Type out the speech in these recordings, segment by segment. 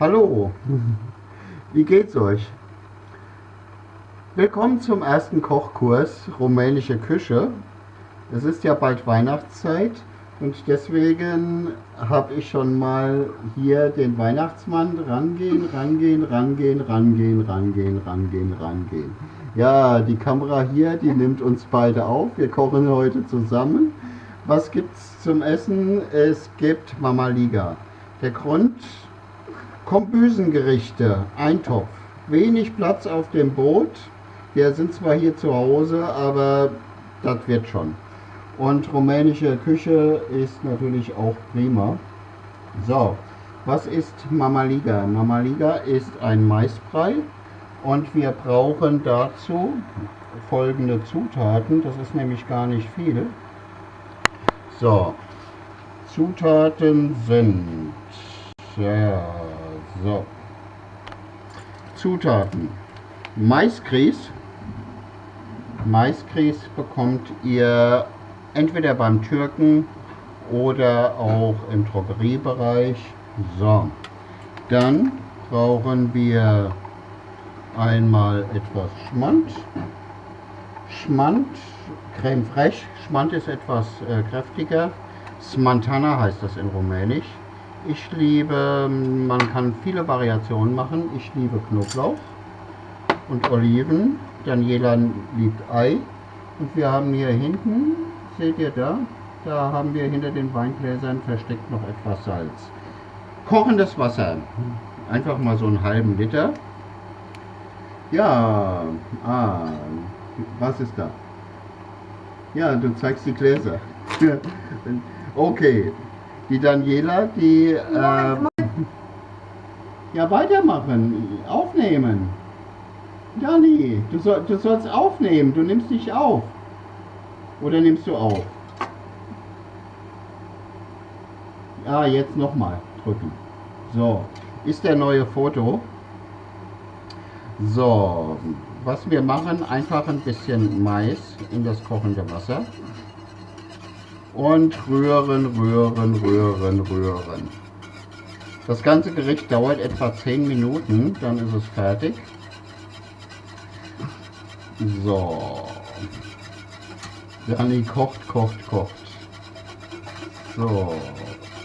Hallo, wie geht's euch? Willkommen zum ersten Kochkurs Rumänische Küche. Es ist ja bald Weihnachtszeit und deswegen habe ich schon mal hier den Weihnachtsmann rangehen, rangehen, rangehen, rangehen, rangehen, rangehen, rangehen. Ja, die Kamera hier, die nimmt uns beide auf. Wir kochen heute zusammen. Was gibt's zum Essen? Es gibt Mama Liga. Der Grund, Kombüsengerichte, Eintopf. Wenig Platz auf dem Boot. Wir sind zwar hier zu Hause, aber das wird schon. Und rumänische Küche ist natürlich auch prima. So, was ist Mama Liga? Mama Liga ist ein Maisbrei und wir brauchen dazu folgende Zutaten. Das ist nämlich gar nicht viel. So, Zutaten sind ja, so. Zutaten. Maisgrieß. Maisgrieß bekommt ihr entweder beim Türken oder auch im Drogeriebereich. So. Dann brauchen wir einmal etwas Schmand. Schmand, Creme fraiche. Schmand ist etwas äh, kräftiger. Smantana heißt das in Rumänisch. Ich liebe, man kann viele Variationen machen. Ich liebe Knoblauch und Oliven. Daniela liebt Ei. Und wir haben hier hinten, seht ihr da, da haben wir hinter den Weingläsern versteckt noch etwas Salz. Kochendes Wasser. Einfach mal so einen halben Liter. Ja, ah, was ist da? Ja, du zeigst die Gläser. okay, die Daniela, die... Äh, ja, weitermachen. Aufnehmen. Dani, du, soll, du sollst aufnehmen. Du nimmst dich auf. Oder nimmst du auf? Ja, jetzt nochmal drücken. So, ist der neue Foto. So, was wir machen, einfach ein bisschen Mais in das kochende Wasser und rühren, rühren, rühren, rühren. Das ganze Gericht dauert etwa 10 Minuten, dann ist es fertig. So. Dani kocht, kocht, kocht. So.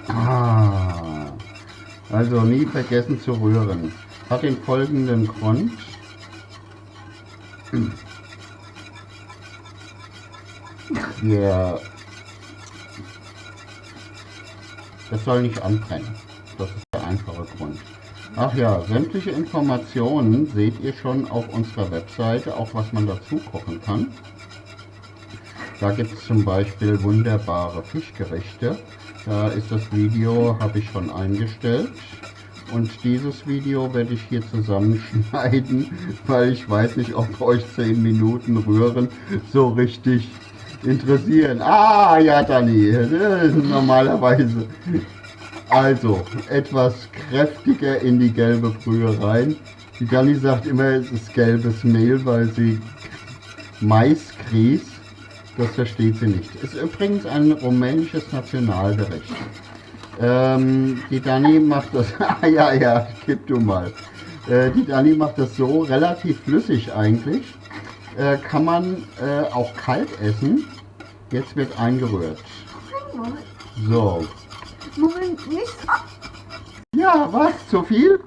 Ah. Also nie vergessen zu rühren. Hat den folgenden Grund. Wir Es soll nicht anbrennen. Das ist der einfache Grund. Ach ja, sämtliche Informationen seht ihr schon auf unserer Webseite, auch was man dazu kochen kann. Da gibt es zum Beispiel wunderbare Fischgerichte. Da ist das Video, habe ich schon eingestellt. Und dieses Video werde ich hier zusammenschneiden, weil ich weiß nicht, ob euch 10 Minuten Rühren so richtig interessieren. Ah, ja, Dani, normalerweise. Also, etwas kräftiger in die gelbe Brühe rein. Die Dani sagt immer, es ist gelbes Mehl, weil sie Maisgrieß, das versteht sie nicht. Ist übrigens ein rumänisches Nationalgericht. Ähm, die Dani macht das, ah ja, ja, gib du mal. Äh, die Dani macht das so relativ flüssig eigentlich äh, kann man äh, auch kalt essen. Jetzt wird eingerührt. So. Moment, nicht. Ja, was? Zu viel?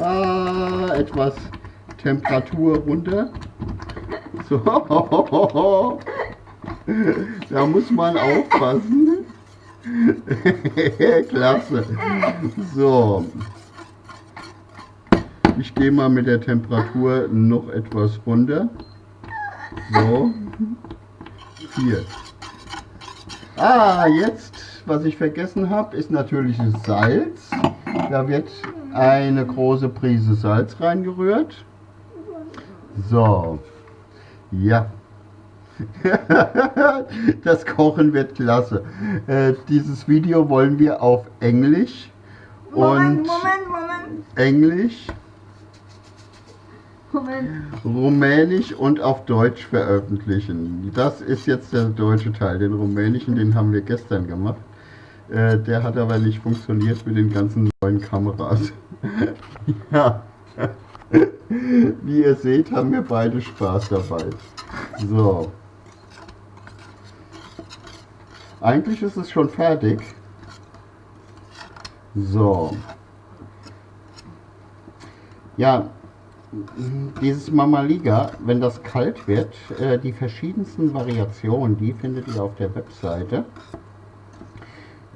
Ah, etwas Temperatur runter. So. Da muss man aufpassen. Klasse. So. Ich gehe mal mit der Temperatur noch etwas runter. So. Hier. Ah, jetzt, was ich vergessen habe, ist natürlich Salz. Da wird eine große Prise Salz reingerührt. So. Ja. das Kochen wird klasse. Äh, dieses Video wollen wir auf Englisch Moment, und Moment, Moment. Englisch Rumänisch und auf Deutsch veröffentlichen. Das ist jetzt der deutsche Teil. Den rumänischen, den haben wir gestern gemacht. Äh, der hat aber nicht funktioniert mit den ganzen neuen Kameras. ja. Wie ihr seht, haben wir beide Spaß dabei. So. Eigentlich ist es schon fertig. So. Ja, dieses Mamaliga, wenn das kalt wird, äh, die verschiedensten Variationen, die findet ihr auf der Webseite.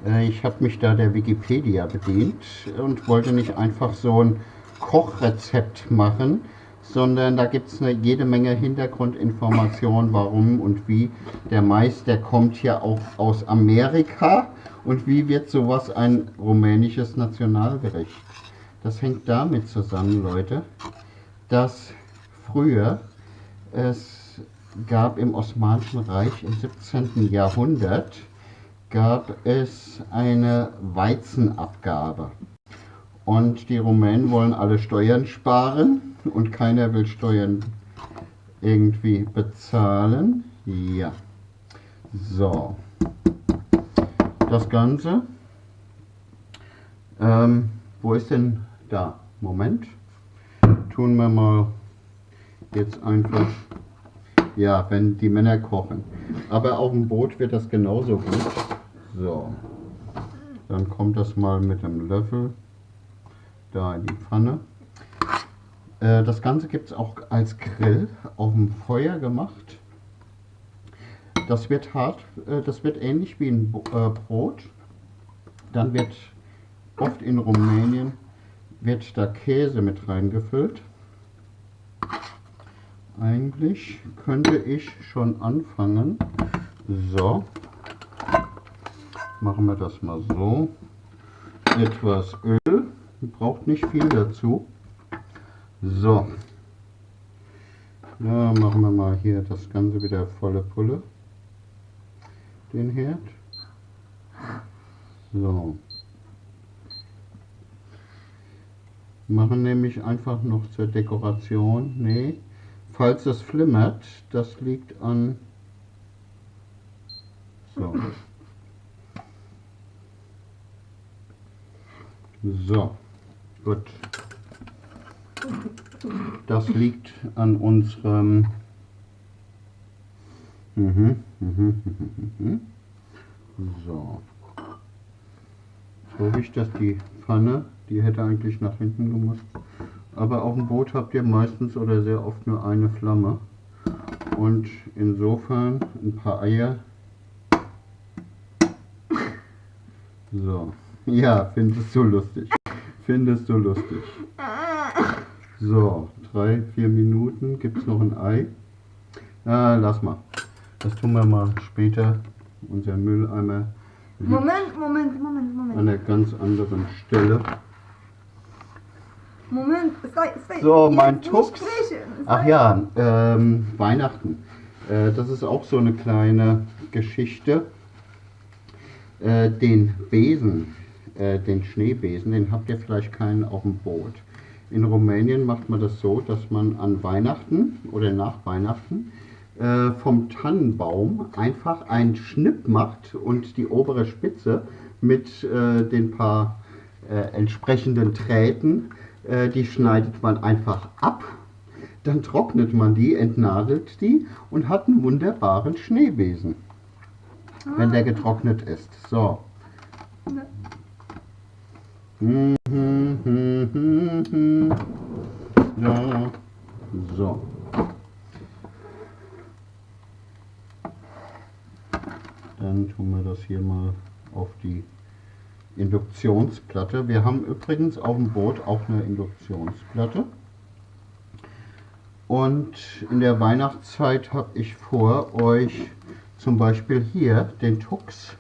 Äh, ich habe mich da der Wikipedia bedient und wollte nicht einfach so ein Kochrezept machen, sondern da gibt es jede Menge Hintergrundinformationen, warum und wie. Der Mais, der kommt ja auch aus Amerika und wie wird sowas ein rumänisches Nationalgericht? Das hängt damit zusammen, Leute, dass früher es gab im Osmanischen Reich im 17. Jahrhundert gab es eine Weizenabgabe. Und die Rumänen wollen alle Steuern sparen und keiner will Steuern irgendwie bezahlen. Ja. So. Das Ganze. Ähm, wo ist denn da? Moment. Tun wir mal jetzt einfach. Ja, wenn die Männer kochen. Aber auf dem Boot wird das genauso gut. So. Dann kommt das mal mit dem Löffel da in die Pfanne. Äh, das Ganze gibt es auch als Grill auf dem Feuer gemacht. Das wird hart, äh, das wird ähnlich wie ein äh, Brot. Dann wird oft in Rumänien wird da Käse mit reingefüllt. Eigentlich könnte ich schon anfangen. So, machen wir das mal so. Etwas Öl. Braucht nicht viel dazu. So. Ja, machen wir mal hier das Ganze wieder volle Pulle. Den Herd. So. Machen nämlich einfach noch zur Dekoration. Nee. Falls es flimmert, das liegt an... So. So. Gut. Das liegt an unserem... Mhm, mhm, mhm, so. Ich, dass die Pfanne, die hätte eigentlich nach hinten gemusst. Aber auf dem Boot habt ihr meistens oder sehr oft nur eine Flamme. Und insofern ein paar Eier. So. Ja, findest du lustig. Findest du lustig. So, drei, vier Minuten. Gibt es noch ein Ei? Ah, lass mal. Das tun wir mal später. Unser Mülleimer. Moment, Moment, Moment, Moment. An einer ganz anderen Stelle. Moment, sei, sei. So, mein Tux. Ach ja, ähm, Weihnachten. Äh, das ist auch so eine kleine Geschichte. Äh, den Besen, äh, den Schneebesen, den habt ihr vielleicht keinen auf dem Boot. In Rumänien macht man das so, dass man an Weihnachten oder nach Weihnachten äh, vom Tannenbaum einfach einen Schnipp macht und die obere Spitze mit äh, den paar äh, entsprechenden Drähten, äh, die schneidet man einfach ab. Dann trocknet man die, entnadelt die und hat einen wunderbaren Schneebesen, wenn der getrocknet ist. So. Mhm, mhm, mhm. So. Dann tun wir das hier mal auf die Induktionsplatte. Wir haben übrigens auf dem Boot auch eine Induktionsplatte. Und in der Weihnachtszeit habe ich vor, euch zum Beispiel hier den Tux,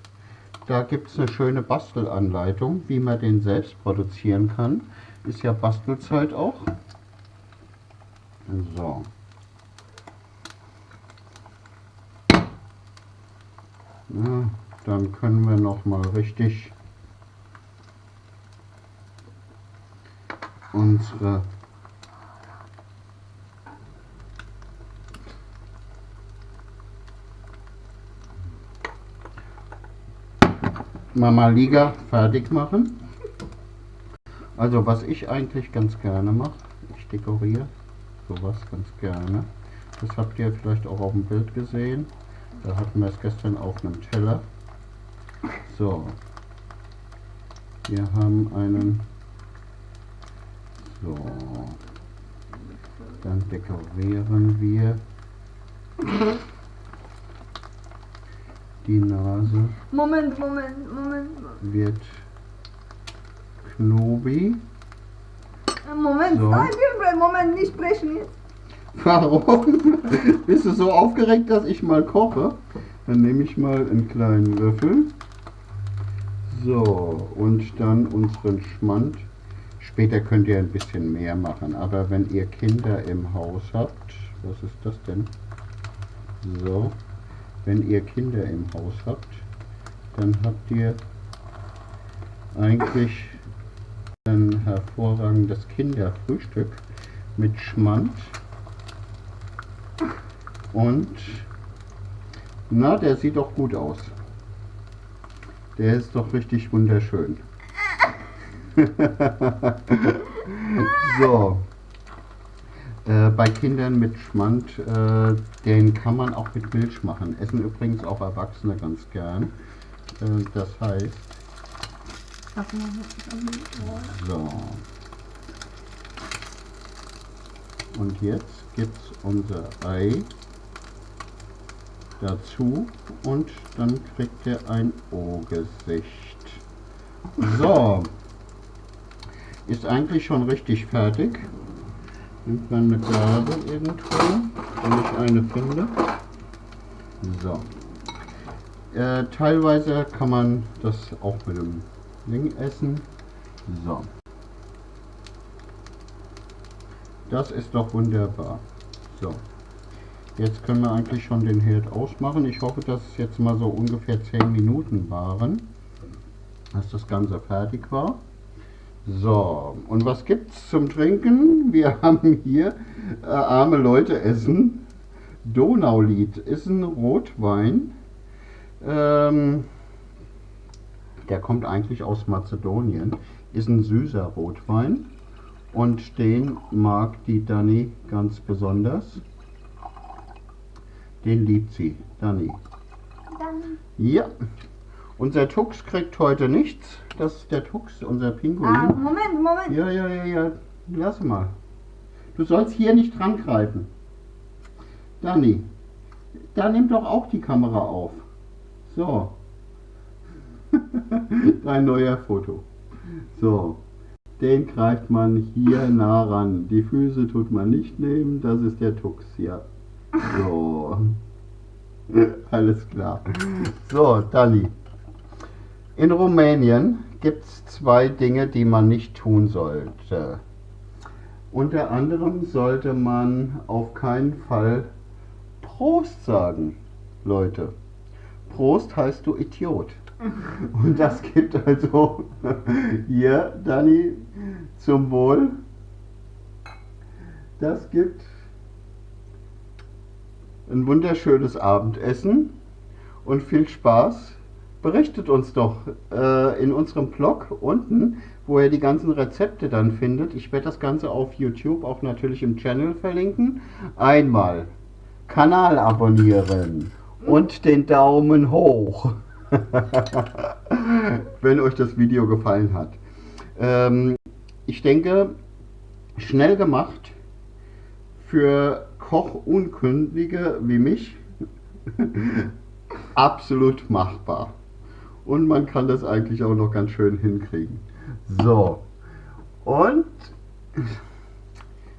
da gibt es eine schöne Bastelanleitung, wie man den selbst produzieren kann. Ist ja Bastelzeit auch. So. Ja, dann können wir noch mal richtig unsere Mama Liga fertig machen. Also was ich eigentlich ganz gerne mache, ich dekoriere sowas ganz gerne. Das habt ihr vielleicht auch auf dem Bild gesehen. Da hatten wir es gestern auf einem Teller. So. Wir haben einen. So. Dann dekorieren wir die Nase Moment, Moment, Moment. wird Knobi. Moment, So. nein, wir- Moment, nicht sprechen jetzt. Warum? Bist du so aufgeregt, dass ich mal koche? Dann nehme ich mal einen kleinen Löffel. So, und dann unseren Schmand. Später könnt ihr ein bisschen mehr machen, aber wenn ihr Kinder im Haus habt, was ist das denn? So, wenn ihr Kinder im Haus habt, dann habt ihr eigentlich ein hervorragendes Kinderfrühstück mit Schmand und na, der sieht doch gut aus. Der ist doch richtig wunderschön. so. Äh, bei Kindern mit Schmand, äh, den kann man auch mit Milch machen. Essen übrigens auch Erwachsene ganz gern. Äh, das heißt, so. Und jetzt gibt's unser Ei dazu und dann kriegt er ein O-Gesicht. So. Ist eigentlich schon richtig fertig. Nimmt man eine Gabel irgendwo, wenn ich eine finde. So. Äh, teilweise kann man das auch mit dem Ding essen. So. Das ist doch wunderbar. So. Jetzt können wir eigentlich schon den Herd ausmachen. Ich hoffe, dass es jetzt mal so ungefähr 10 Minuten waren, dass das Ganze fertig war. So, und was gibt's zum Trinken? Wir haben hier äh, arme Leute essen. Donaulied ist ein Rotwein. Ähm, der kommt eigentlich aus Mazedonien. Ist ein süßer Rotwein. Und den mag die Dani ganz besonders. Den liebt sie, Dani. Dann Ja. Unser Tux kriegt heute nichts. Das ist der Tux, unser Ah, Pinguin. Moment, Moment. Ja, ja, ja, ja. Lass mal. Du sollst hier nicht dran greifen. Dani, da nimm doch auch die Kamera auf. So. Dein neuer Foto. So. Den greift man hier nah ran. Die Füße tut man nicht nehmen. Das ist der Tux, ja. So. Alles klar. So, Dani. In Rumänien gibt es zwei Dinge, die man nicht tun sollte. Unter anderem sollte man auf keinen Fall Prost sagen, Leute. Prost heißt du Idiot. Und das gibt also hier, Dani, zum Wohl. Das gibt ein wunderschönes Abendessen und viel Spaß. Berichtet uns doch äh, in unserem Blog unten, wo ihr die ganzen Rezepte dann findet. Ich werde das Ganze auf YouTube auch natürlich im Channel verlinken. Einmal Kanal abonnieren und den Daumen hoch, wenn euch das Video gefallen hat. Ähm, ich denke, schnell gemacht für Kochunkundige wie mich absolut machbar. Und man kann das eigentlich auch noch ganz schön hinkriegen. So. Und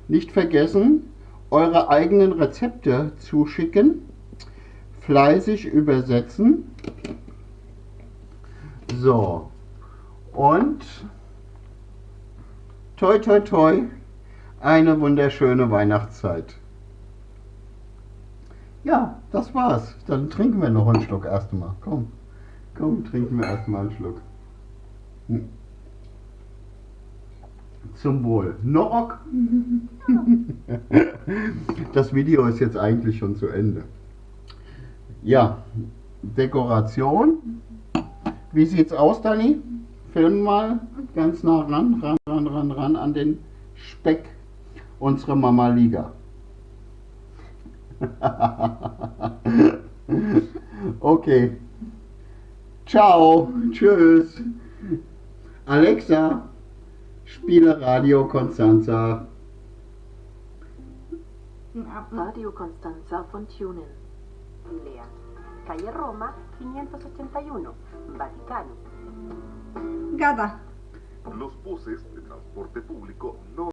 nicht vergessen, eure eigenen Rezepte zuschicken. Fleißig übersetzen. So. Und toi toi toi, eine wunderschöne Weihnachtszeit. Ja, das war's. Dann trinken wir noch einen Schluck erstmal. Komm, komm, trinken wir erstmal einen Schluck. Hm. Zum Wohl. Nock. Das Video ist jetzt eigentlich schon zu Ende. Ja, Dekoration. Wie sieht's aus, Dani? Film mal ganz nah ran, ran, ran, ran, ran an den Speck. Unsere Mama Liga. okay. Ciao. Tschüss. Alexa, spiele Radio Constanza. Radio Constanza von Tunen. Lea. Calle Roma, 581, Vaticano. Gata. Los buses de transporte público no